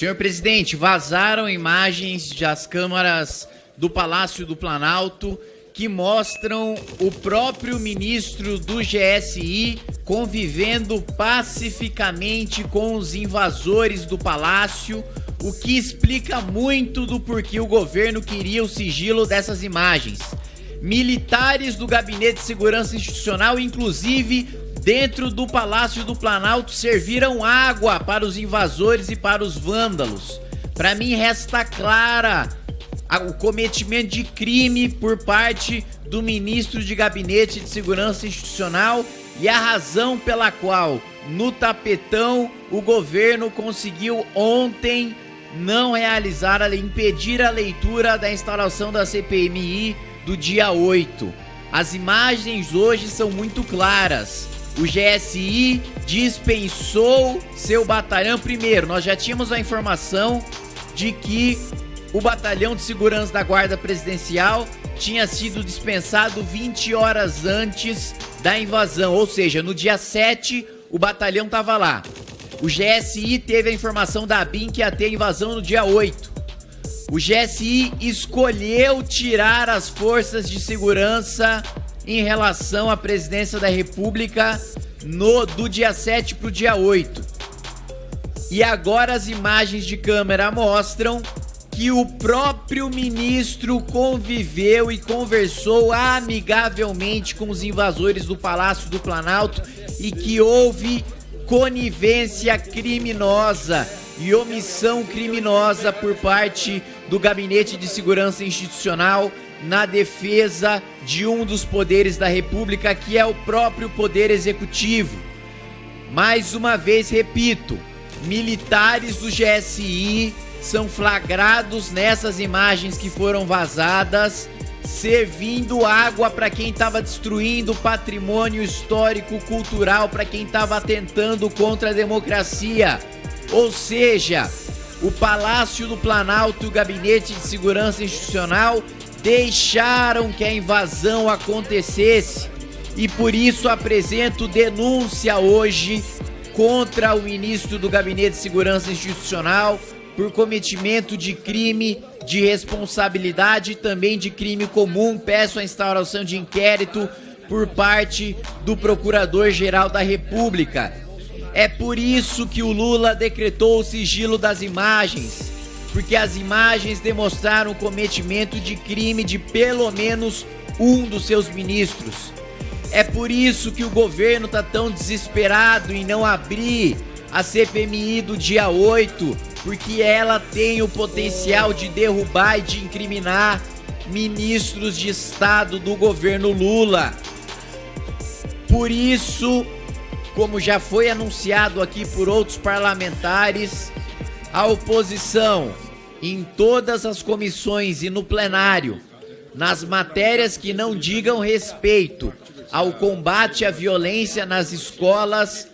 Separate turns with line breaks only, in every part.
Senhor presidente, vazaram imagens das câmaras do Palácio do Planalto que mostram o próprio ministro do GSI convivendo pacificamente com os invasores do palácio, o que explica muito do porquê o governo queria o sigilo dessas imagens. Militares do Gabinete de Segurança Institucional, inclusive dentro do Palácio do Planalto, serviram água para os invasores e para os vândalos. Para mim resta clara o cometimento de crime por parte do ministro de Gabinete de Segurança Institucional e a razão pela qual no tapetão o governo conseguiu ontem não realizar, impedir a leitura da instalação da CPMI do dia 8. As imagens hoje são muito claras. O GSI dispensou seu batalhão. Primeiro, nós já tínhamos a informação de que o batalhão de segurança da Guarda Presidencial tinha sido dispensado 20 horas antes da invasão, ou seja, no dia 7 o batalhão estava lá. O GSI teve a informação da BIM que ia ter invasão no dia 8. O GSI escolheu tirar as forças de segurança em relação à presidência da República no do dia 7 para o dia 8. E agora as imagens de câmera mostram que o próprio ministro conviveu e conversou amigavelmente com os invasores do Palácio do Planalto e que houve conivência criminosa e omissão criminosa por parte do Gabinete de Segurança Institucional na defesa de um dos poderes da República, que é o próprio Poder Executivo. Mais uma vez repito, militares do GSI são flagrados nessas imagens que foram vazadas, servindo água para quem estava destruindo patrimônio histórico cultural, para quem estava atentando contra a democracia. Ou seja, o Palácio do Planalto e o Gabinete de Segurança Institucional deixaram que a invasão acontecesse e por isso apresento denúncia hoje contra o ministro do Gabinete de Segurança Institucional por cometimento de crime de responsabilidade e também de crime comum. Peço a instauração de inquérito por parte do Procurador-Geral da República. É por isso que o Lula decretou o sigilo das imagens, porque as imagens demonstraram o cometimento de crime de pelo menos um dos seus ministros. É por isso que o governo está tão desesperado em não abrir a CPMI do dia 8, porque ela tem o potencial de derrubar e de incriminar ministros de Estado do governo Lula. Por isso, como já foi anunciado aqui por outros parlamentares, a oposição em todas as comissões e no plenário, nas matérias que não digam respeito ao combate à violência nas escolas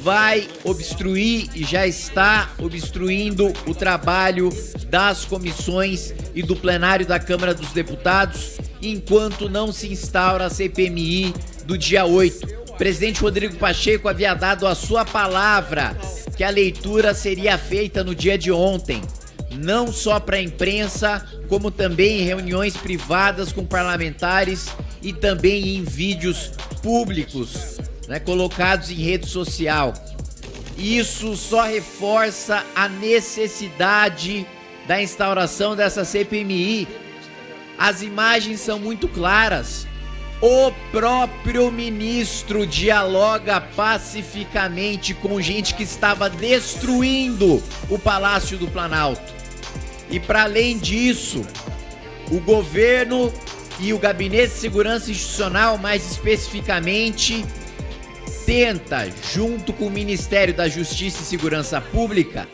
vai obstruir e já está obstruindo o trabalho das comissões e do plenário da Câmara dos Deputados enquanto não se instaura a CPMI do dia 8. O presidente Rodrigo Pacheco havia dado a sua palavra que a leitura seria feita no dia de ontem, não só para a imprensa, como também em reuniões privadas com parlamentares e também em vídeos públicos né, colocados em rede social. Isso só reforça a necessidade da instauração dessa CPMI. As imagens são muito claras. O próprio ministro dialoga pacificamente com gente que estava destruindo o Palácio do Planalto. E para além disso, o governo e o Gabinete de Segurança Institucional, mais especificamente, tenta, junto com o Ministério da Justiça e Segurança Pública,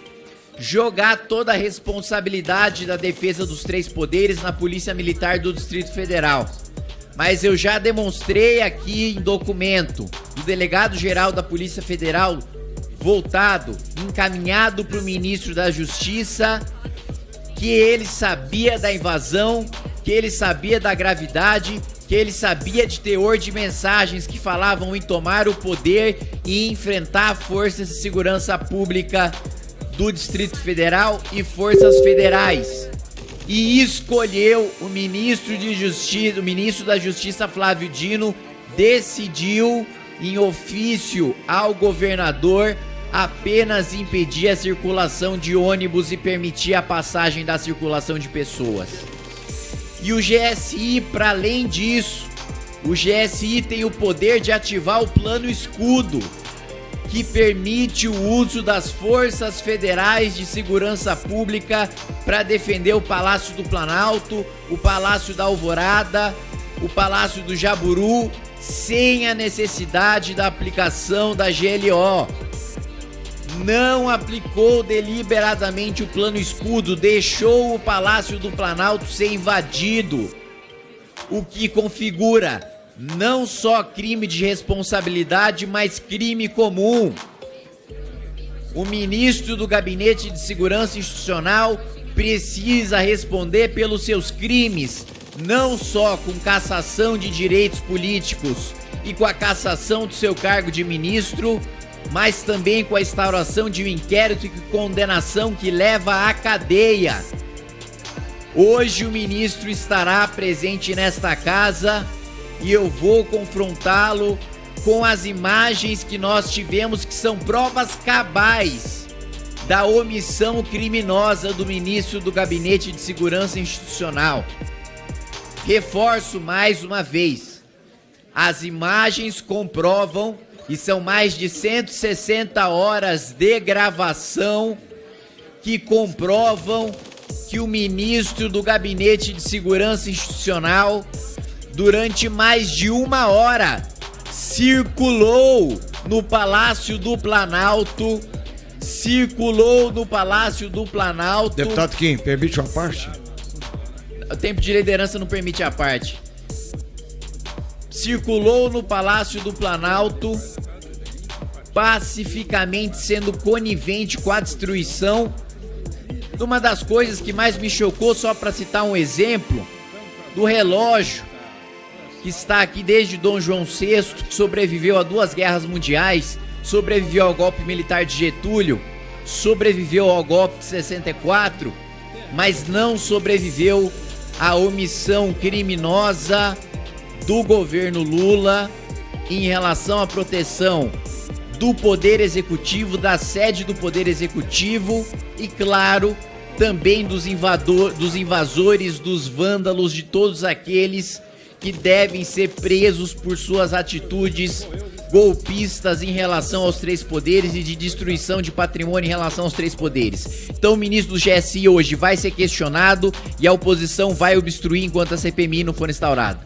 jogar toda a responsabilidade da defesa dos três poderes na Polícia Militar do Distrito Federal. Mas eu já demonstrei aqui em documento do delegado-geral da Polícia Federal voltado, encaminhado para o ministro da Justiça, que ele sabia da invasão, que ele sabia da gravidade que ele sabia de teor de mensagens que falavam em tomar o poder e enfrentar forças de segurança pública do Distrito Federal e forças federais. E escolheu o ministro de Justiça, o ministro da Justiça Flávio Dino decidiu em ofício ao governador apenas impedir a circulação de ônibus e permitir a passagem da circulação de pessoas. E o GSI, para além disso, o GSI tem o poder de ativar o plano escudo, que permite o uso das forças federais de segurança pública para defender o Palácio do Planalto, o Palácio da Alvorada, o Palácio do Jaburu, sem a necessidade da aplicação da GLO. Não aplicou deliberadamente o plano escudo, deixou o Palácio do Planalto ser invadido, o que configura não só crime de responsabilidade, mas crime comum. O ministro do Gabinete de Segurança Institucional precisa responder pelos seus crimes, não só com cassação de direitos políticos e com a cassação do seu cargo de ministro, mas também com a instauração de um inquérito e condenação que leva à cadeia. Hoje o ministro estará presente nesta casa e eu vou confrontá-lo com as imagens que nós tivemos que são provas cabais da omissão criminosa do ministro do Gabinete de Segurança Institucional. Reforço mais uma vez: as imagens comprovam e são mais de 160 horas de gravação que comprovam que o ministro do Gabinete de Segurança Institucional durante mais de uma hora, circulou no Palácio do Planalto, circulou no Palácio do Planalto.
Deputado Kim, permite uma parte?
O tempo de liderança não permite a parte. Circulou no Palácio do Planalto, pacificamente sendo conivente com a destruição. Uma das coisas que mais me chocou, só para citar um exemplo, do relógio que está aqui desde Dom João VI, que sobreviveu a duas guerras mundiais, sobreviveu ao golpe militar de Getúlio, sobreviveu ao golpe de 64, mas não sobreviveu à omissão criminosa do governo Lula em relação à proteção do poder executivo, da sede do poder executivo e, claro, também dos, invador, dos invasores, dos vândalos, de todos aqueles que devem ser presos por suas atitudes golpistas em relação aos três poderes e de destruição de patrimônio em relação aos três poderes. Então o ministro do GSI hoje vai ser questionado e a oposição vai obstruir enquanto a CPMI não for instaurada.